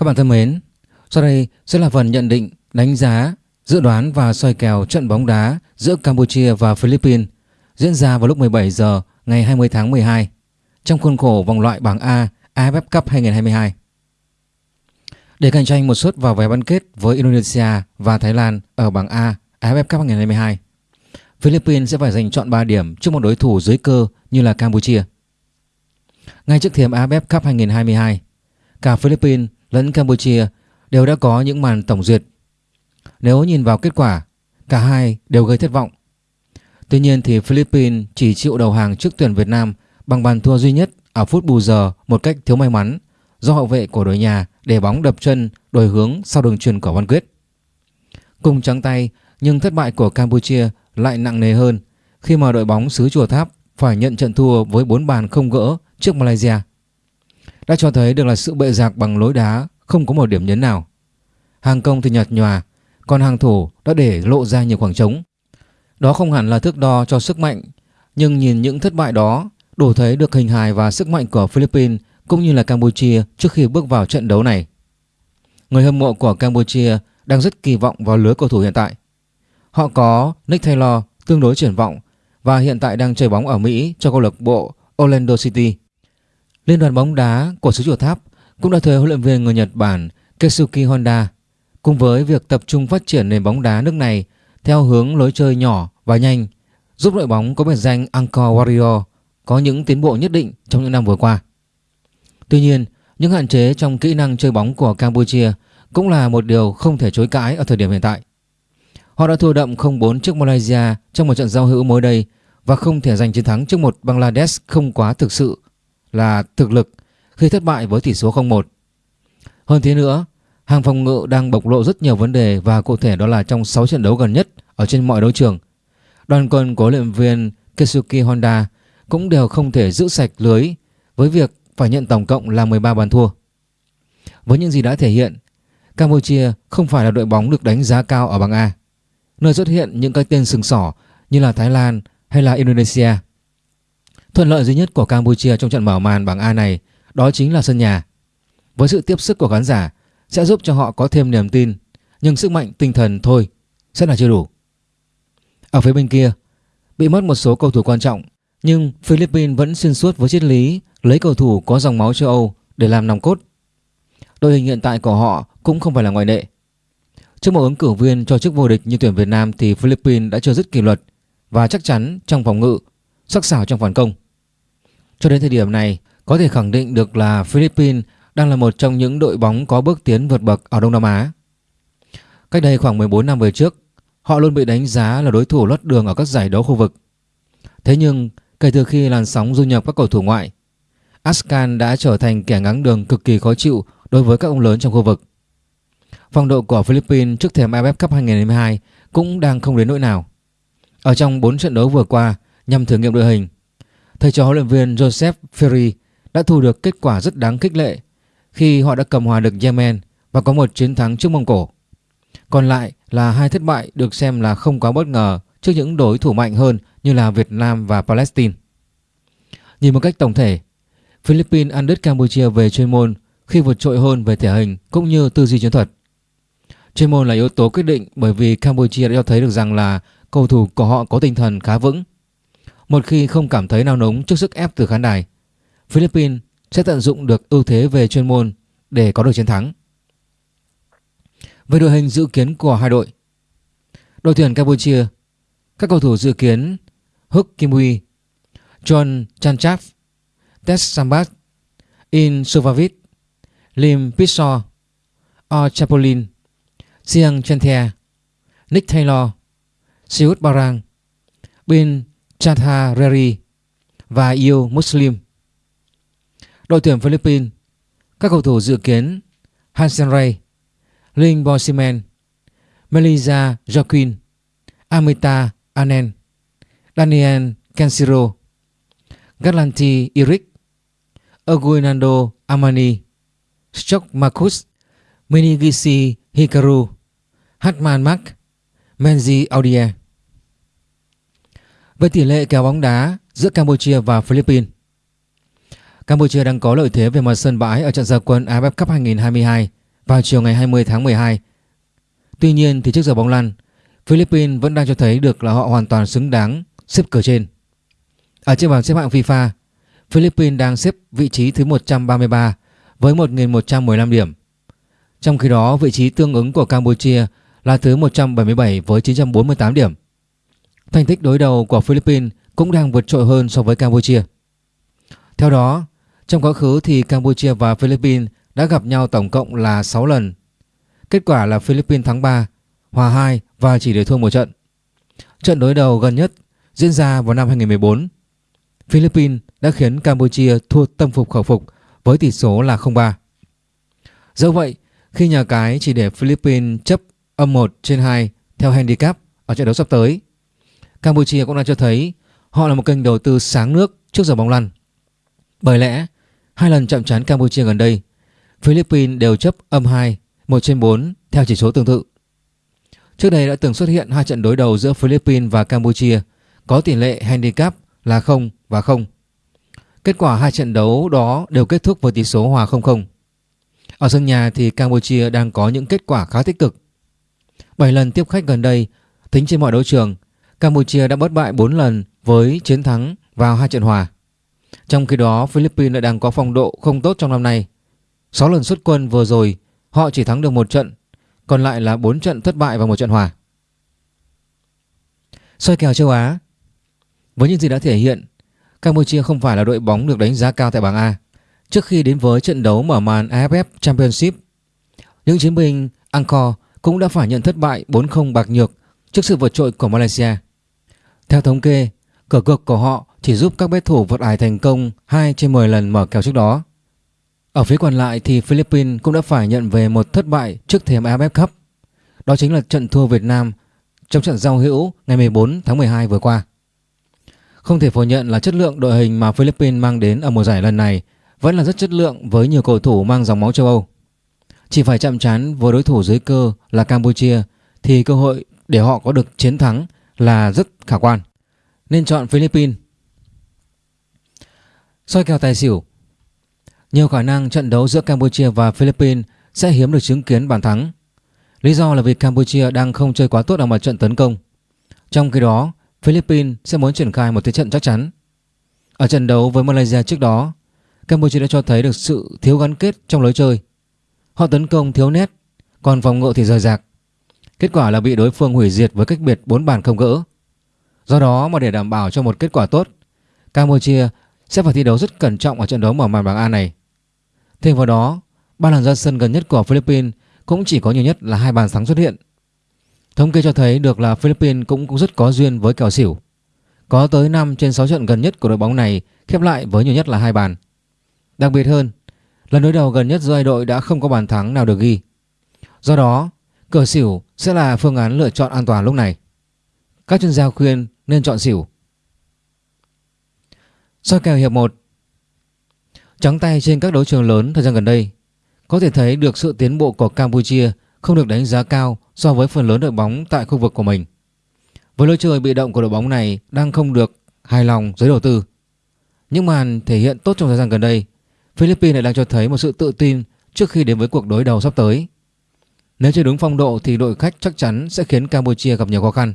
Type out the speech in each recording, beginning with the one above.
Các bạn thân mến, sau đây sẽ là phần nhận định, đánh giá, dự đoán và soi kèo trận bóng đá giữa Campuchia và Philippines diễn ra vào lúc 17 giờ ngày 20 tháng 12 trong khuôn khổ vòng loại bảng A AFF Cup 2022. Để cạnh tranh một suất vào vé bán kết với Indonesia và Thái Lan ở bảng A AFF Cup 2022, Philippines sẽ phải giành chọn 3 điểm trước một đối thủ dưới cơ như là Campuchia. Ngay trước thềm AFF Cup 2022, cả Philippines lẫn Campuchia đều đã có những màn tổng duyệt. Nếu nhìn vào kết quả, cả hai đều gây thất vọng. Tuy nhiên thì Philippines chỉ chịu đầu hàng trước tuyển Việt Nam bằng bàn thua duy nhất ở phút bù giờ một cách thiếu may mắn do hậu vệ của đội nhà để bóng đập chân đổi hướng sau đường truyền của Văn Quyết. Cùng trắng tay nhưng thất bại của Campuchia lại nặng nề hơn khi mà đội bóng xứ Chùa Tháp phải nhận trận thua với 4 bàn không gỡ trước Malaysia. Đã cho thấy được là sự bệ giạc bằng lối đá không có một điểm nhấn nào. Hàng công thì nhạt nhòa, còn hàng thủ đã để lộ ra nhiều khoảng trống. Đó không hẳn là thước đo cho sức mạnh, nhưng nhìn những thất bại đó đủ thấy được hình hài và sức mạnh của Philippines cũng như là Campuchia trước khi bước vào trận đấu này. Người hâm mộ của Campuchia đang rất kỳ vọng vào lứa cầu thủ hiện tại. Họ có Nick Taylor tương đối triển vọng và hiện tại đang chơi bóng ở Mỹ cho câu lạc bộ Orlando City. Liên đoàn bóng đá của xứ Chùa Tháp cũng đã thuê huấn luyện viên người Nhật Bản Keisuke Honda cùng với việc tập trung phát triển nền bóng đá nước này theo hướng lối chơi nhỏ và nhanh giúp đội bóng có biệt danh Angkor Warrior có những tiến bộ nhất định trong những năm vừa qua. Tuy nhiên, những hạn chế trong kỹ năng chơi bóng của Campuchia cũng là một điều không thể chối cãi ở thời điểm hiện tại. Họ đã thua đậm 0-4 trước Malaysia trong một trận giao hữu mới đây và không thể giành chiến thắng trước một Bangladesh không quá thực sự là thực lực khi thất bại với tỷ số 0-1. Hơn thế nữa, hàng phòng ngự đang bộc lộ rất nhiều vấn đề và cụ thể đó là trong 6 trận đấu gần nhất ở trên mọi đấu trường. Đoàn quân của luyện viên Kesuki Honda cũng đều không thể giữ sạch lưới với việc phải nhận tổng cộng là 13 bàn thua. Với những gì đã thể hiện, Campuchia không phải là đội bóng được đánh giá cao ở bảng A, nơi xuất hiện những cái tên sừng sỏ như là Thái Lan hay là Indonesia. Thuận lợi duy nhất của Campuchia trong trận mở màn bảng A này đó chính là sân nhà. Với sự tiếp sức của khán giả sẽ giúp cho họ có thêm niềm tin, nhưng sức mạnh tinh thần thôi sẽ là chưa đủ. Ở phía bên kia, bị mất một số cầu thủ quan trọng, nhưng Philippines vẫn xuyên suốt với triết lý lấy cầu thủ có dòng máu châu Âu để làm nòng cốt. Đội hình hiện tại của họ cũng không phải là ngoại lệ. Trước một ứng cử viên cho chức vô địch như tuyển Việt Nam thì Philippines đã chưa dứt kỷ luật và chắc chắn trong phòng ngự, sắc sảo trong phản công. Cho đến thời điểm này, có thể khẳng định được là Philippines đang là một trong những đội bóng có bước tiến vượt bậc ở Đông Nam Á. Cách đây khoảng 14 năm về trước, họ luôn bị đánh giá là đối thủ lót đường ở các giải đấu khu vực. Thế nhưng, kể từ khi làn sóng du nhập các cầu thủ ngoại, Askan đã trở thành kẻ ngáng đường cực kỳ khó chịu đối với các ông lớn trong khu vực. Phong độ của Philippines trước thềm AFF Cup 2022 cũng đang không đến nỗi nào. Ở trong 4 trận đấu vừa qua nhằm thử nghiệm đội hình, thầy trò huấn luyện viên Joseph Ferry đã thu được kết quả rất đáng khích lệ khi họ đã cầm hòa được Yemen và có một chiến thắng trước Mông Cổ. Còn lại là hai thất bại được xem là không quá bất ngờ trước những đối thủ mạnh hơn như là Việt Nam và Palestine. Nhìn một cách tổng thể, Philippines ăn đứt Campuchia về chuyên môn khi vượt trội hơn về thể hình cũng như tư duy chiến thuật. Chuyên môn là yếu tố quyết định bởi vì Campuchia đã cho thấy được rằng là cầu thủ của họ có tinh thần khá vững. Một khi không cảm thấy nao núng trước sức ép từ khán đài, Philippines sẽ tận dụng được ưu thế về chuyên môn để có được chiến thắng. Về đội hình dự kiến của hai đội Đội tuyển Campuchia Các cầu thủ dự kiến Huk Kim Huy John Chanchaf, Tess Sambat In Suvavit Lim Pissor O Chapolin Siang Chanthia Nick Taylor Siut Barang Bin Chathareri và Yêu Muslim Đội tuyển Philippines, Các cầu thủ dự kiến Hansen Ray Linh Bosiman Melissa Joaquin, Amita Anen, Daniel Canciro Galanti Eric, Aguinaldo Amani Stock Marcus Minigisi Hikaru Hatman Mark Menzi Audier. Về tỷ lệ kèo bóng đá giữa Campuchia và Philippines Campuchia đang có lợi thế về mặt sân bãi ở trận gia quân AFF Cup 2022 vào chiều ngày 20 tháng 12. Tuy nhiên thì trước giờ bóng lăn, Philippines vẫn đang cho thấy được là họ hoàn toàn xứng đáng xếp cửa trên. Ở trên bảng xếp hạng FIFA, Philippines đang xếp vị trí thứ 133 với 1.115 điểm. Trong khi đó, vị trí tương ứng của Campuchia là thứ 177 với 948 điểm. Thành tích đối đầu của Philippines cũng đang vượt trội hơn so với Campuchia. Theo đó, trong quá khứ thì Campuchia và Philippines đã gặp nhau tổng cộng là 6 lần. Kết quả là Philippines thắng 3, hòa 2 và chỉ để thua một trận. Trận đối đầu gần nhất diễn ra vào năm 2014. Philippines đã khiến Campuchia thua tâm phục khẩu phục với tỷ số là 0-3. Do vậy, khi nhà cái chỉ để Philippines chấp âm 1 trên 2 theo handicap ở trận đấu sắp tới, Campuchia cũng đang cho thấy họ là một kênh đầu tư sáng nước trước giờ bóng lăn. Bởi lẽ, hai lần chạm trán Campuchia gần đây, Philippines đều chấp âm 2, 1 trên 4 theo chỉ số tương tự. Trước đây đã từng xuất hiện hai trận đối đầu giữa Philippines và Campuchia có tỷ lệ handicap là 0 và 0. Kết quả hai trận đấu đó đều kết thúc với tỷ số hòa 0-0. Ở sân nhà thì Campuchia đang có những kết quả khá tích cực. 7 lần tiếp khách gần đây, tính trên mọi đấu trường, Campuchia đã bất bại 4 lần với chiến thắng vào hai trận hòa. Trong khi đó, Philippines lại đang có phong độ không tốt trong năm nay. 6 lần xuất quân vừa rồi, họ chỉ thắng được một trận, còn lại là 4 trận thất bại và một trận hòa. Soi kèo châu Á Với những gì đã thể hiện, Campuchia không phải là đội bóng được đánh giá cao tại bảng A. Trước khi đến với trận đấu mở màn AFF Championship, những chiến binh Angkor cũng đã phải nhận thất bại 4-0 bạc nhược trước sự vượt trội của Malaysia. Theo thống kê, cờ cược của họ chỉ giúp các bet thủ vượt ải thành công 2 trên 10 lần mở kèo trước đó. Ở phía còn lại thì Philippines cũng đã phải nhận về một thất bại trước thềm AFF Cup. Đó chính là trận thua Việt Nam trong trận giao hữu ngày 14 tháng 12 vừa qua. Không thể phủ nhận là chất lượng đội hình mà Philippines mang đến ở mùa giải lần này vẫn là rất chất lượng với nhiều cầu thủ mang dòng máu châu Âu. Chỉ phải chạm trán với đối thủ dưới cơ là Campuchia thì cơ hội để họ có được chiến thắng là rất khả quan. Nên chọn Philippines. soi kèo tài xỉu Nhiều khả năng trận đấu giữa Campuchia và Philippines sẽ hiếm được chứng kiến bàn thắng. Lý do là vì Campuchia đang không chơi quá tốt ở mặt trận tấn công. Trong khi đó, Philippines sẽ muốn triển khai một thế trận chắc chắn. Ở trận đấu với Malaysia trước đó, Campuchia đã cho thấy được sự thiếu gắn kết trong lối chơi. Họ tấn công thiếu nét, còn phòng ngự thì rời rạc. Kết quả là bị đối phương hủy diệt với cách biệt 4 bàn không gỡ. Do đó mà để đảm bảo cho một kết quả tốt, Campuchia sẽ phải thi đấu rất cẩn trọng ở trận đấu mở màn bảng A này. Thêm vào đó, ba lần ra sân gần nhất của Philippines cũng chỉ có nhiều nhất là hai bàn thắng xuất hiện. Thống kê cho thấy được là Philippines cũng, cũng rất có duyên với kèo xỉu. Có tới 5 trên 6 trận gần nhất của đội bóng này khép lại với nhiều nhất là hai bàn. Đặc biệt hơn, lần đối đầu gần nhất giữa hai đội đã không có bàn thắng nào được ghi. Do đó, cờ xỉu sẽ là phương án lựa chọn an toàn lúc này. Các chuyên gia khuyên nên chọn xỉu. Soi kèo hiệp 1 Trắng tay trên các đấu trường lớn thời gian gần đây Có thể thấy được sự tiến bộ của Campuchia không được đánh giá cao so với phần lớn đội bóng tại khu vực của mình. Với lối chơi bị động của đội bóng này đang không được hài lòng giới đầu tư. Những màn thể hiện tốt trong thời gian gần đây, Philippines lại đang cho thấy một sự tự tin trước khi đến với cuộc đối đầu sắp tới. Nếu chơi đúng phong độ thì đội khách chắc chắn sẽ khiến Campuchia gặp nhiều khó khăn.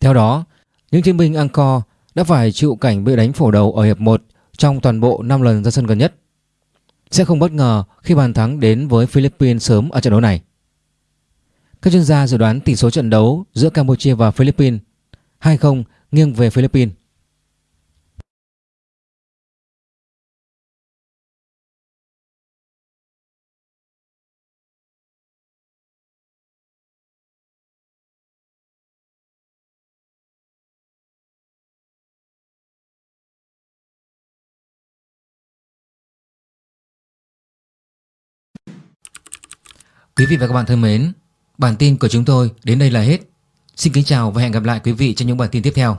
Theo đó, những chiến binh Angkor đã phải chịu cảnh bị đánh phổ đầu ở hiệp 1 trong toàn bộ 5 lần ra sân gần nhất. Sẽ không bất ngờ khi bàn thắng đến với Philippines sớm ở trận đấu này. Các chuyên gia dự đoán tỷ số trận đấu giữa Campuchia và Philippines 2-0 nghiêng về Philippines. Quý vị và các bạn thân mến, bản tin của chúng tôi đến đây là hết. Xin kính chào và hẹn gặp lại quý vị trong những bản tin tiếp theo.